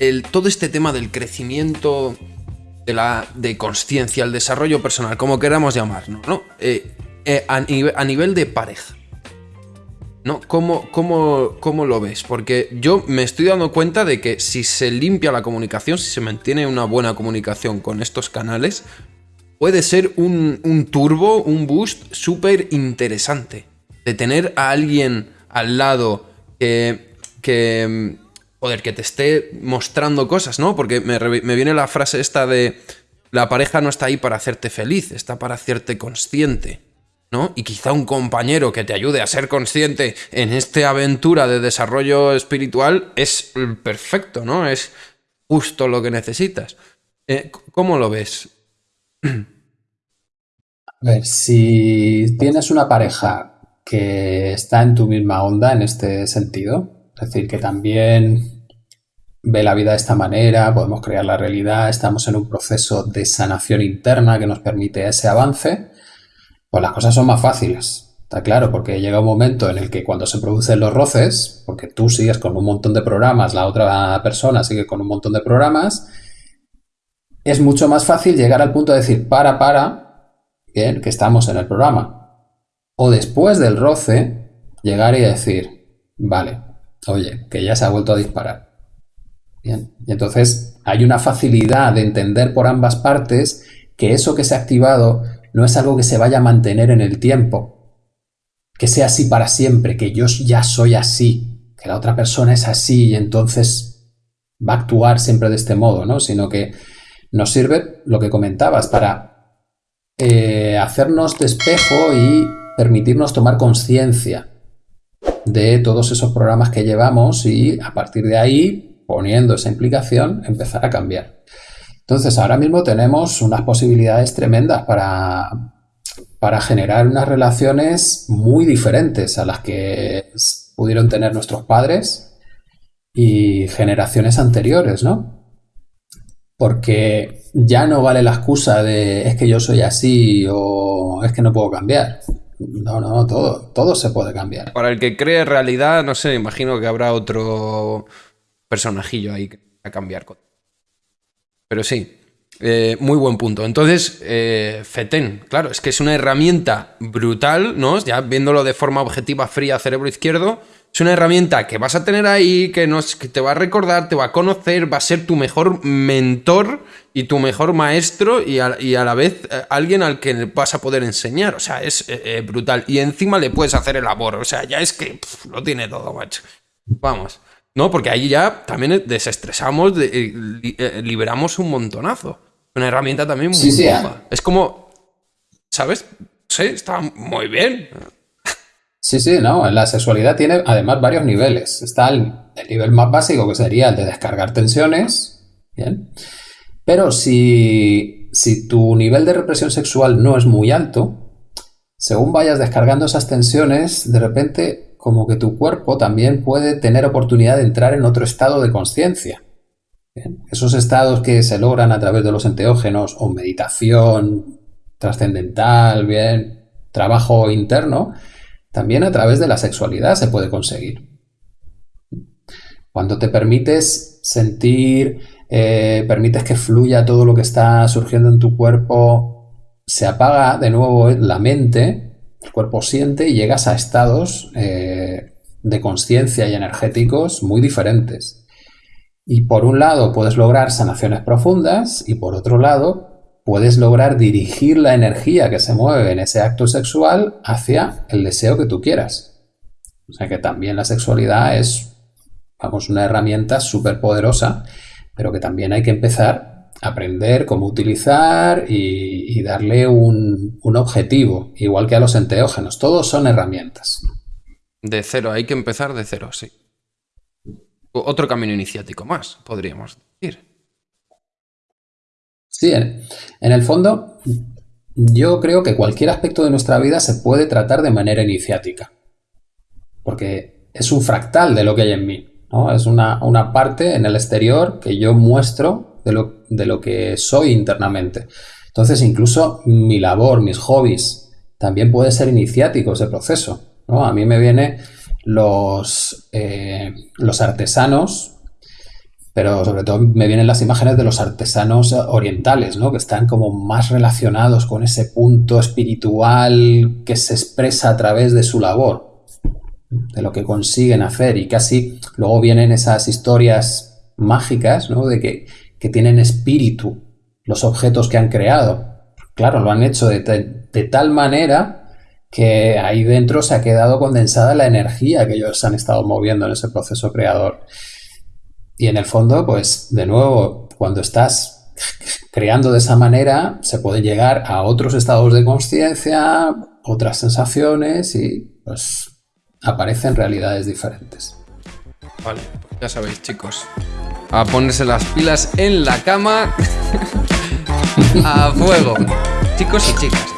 el, todo este tema del crecimiento de la de conciencia, el desarrollo personal, como queramos llamarlo, ¿no? Eh, eh, a, a, nivel de pareja. ¿No? ¿Cómo, cómo, ¿Cómo lo ves? Porque yo me estoy dando cuenta de que si se limpia la comunicación, si se mantiene una buena comunicación con estos canales, puede ser un, un turbo, un boost súper interesante. De tener a alguien al lado que, que joder, que te esté mostrando cosas, ¿no? Porque me, viene la frase esta de la pareja no está ahí para hacerte feliz, está para hacerte consciente. ¿no? Y quizá un compañero que te ayude a ser consciente en esta aventura de desarrollo espiritual es perfecto, ¿no? Es justo lo que necesitas. Eh, ¿Cómo lo ves? A ver, si tienes una pareja que está en tu misma onda en este sentido, es decir, que también ve la vida de esta manera, podemos crear la realidad, estamos en un proceso de sanación interna que nos permite ese avance, pues las cosas son más fáciles. Está claro, porque llega un momento en el que cuando se producen los roces, porque tú sigues con un montón de programas, la otra persona sigue con un montón de programas, es mucho más fácil llegar al punto de decir, para, para, bien, que estamos en el programa. O después del roce, llegar y decir, vale, oye, que ya se ha vuelto a disparar y entonces hay una facilidad de entender por ambas partes que eso que se ha activado no es algo que se vaya a mantener en el tiempo, que sea así para siempre, que yo ya soy así, que la otra persona es así y entonces va a actuar siempre de este modo, ¿no? Sino que nos sirve lo que comentabas para eh, hacernos despejo y permitirnos tomar conciencia de todos esos programas que llevamos y a partir de ahí poniendo esa implicación, empezar a cambiar. Entonces, ahora mismo tenemos unas posibilidades tremendas para, para generar unas relaciones muy diferentes a las que pudieron tener nuestros padres y generaciones anteriores, ¿no? Porque ya no vale la excusa de es que yo soy así o es que no puedo cambiar. No, no, todo, todo se puede cambiar. Para el que cree realidad, no sé, imagino que habrá otro personajillo ahí a cambiar. Pero sí, eh, muy buen punto. Entonces, eh, FETEN, claro, es que es una herramienta brutal, ¿no? Ya viéndolo de forma objetiva, fría, cerebro izquierdo, es una herramienta que vas a tener ahí, que, nos, que te va a recordar, te va a conocer, va a ser tu mejor mentor y tu mejor maestro y a, la vez eh, alguien al que vas a poder enseñar. O sea, es brutal. Y encima le puedes hacer el labor. O sea, ya es que lo tiene todo, macho. Vamos. No, porque ahí ya también desestresamos, eh, eh, liberamos un montonazo. Una herramienta también muy sí, ah. Es como, ¿sabes? Sí, está muy bien. Sí, sí, no. La sexualidad tiene además varios niveles. Está el, nivel más básico, que sería el de descargar tensiones. Bien. Pero si, si tu nivel de represión sexual no es muy alto, según vayas descargando esas tensiones, de repente como que tu cuerpo también puede tener oportunidad de entrar en otro estado de conciencia. Esos estados que se logran a través de los enteógenos o meditación trascendental, bien, trabajo interno, también a través de la sexualidad se puede conseguir. Cuando te permites sentir, eh, permites que fluya todo lo que está surgiendo en tu cuerpo, se apaga de nuevo la mente el cuerpo siente y llegas a estados eh, de conciencia y energéticos muy diferentes. Y por un lado puedes lograr sanaciones profundas y por otro lado puedes lograr dirigir la energía que se mueve en ese acto sexual hacia el deseo que tú quieras. O sea que también la sexualidad es, vamos, una herramienta súper poderosa, pero que también hay que empezar aprender cómo utilizar y, darle un, objetivo, igual que a los enteógenos. Todos son herramientas. De cero, hay que empezar de cero, sí. Otro camino iniciático más, podríamos decir. Sí, en, el fondo, yo creo que cualquier aspecto de nuestra vida se puede tratar de manera iniciática. Porque es un fractal de lo que hay en mí. ¿no? Es una, una parte en el exterior que yo muestro de lo, que soy internamente. Entonces, incluso mi labor, mis hobbies, también puede ser iniciático ese proceso. ¿no? A mí me viene los, eh, los artesanos pero sobre todo me vienen las imágenes de los artesanos orientales, ¿no? Que están como más relacionados con ese punto espiritual que se expresa a través de su labor, de lo que consiguen hacer y casi luego vienen esas historias mágicas, ¿no? De que, tienen espíritu los objetos que han creado. Claro, lo han hecho de, de tal manera que ahí dentro se ha quedado condensada la energía que ellos han estado moviendo en ese proceso creador. Y en el fondo, pues de nuevo, cuando estás creando de esa manera, se puede llegar a otros estados de conciencia, otras sensaciones y pues aparecen realidades diferentes. Vale, pues ya sabéis chicos, a ponerse las pilas en la cama a fuego, chicos y chicas.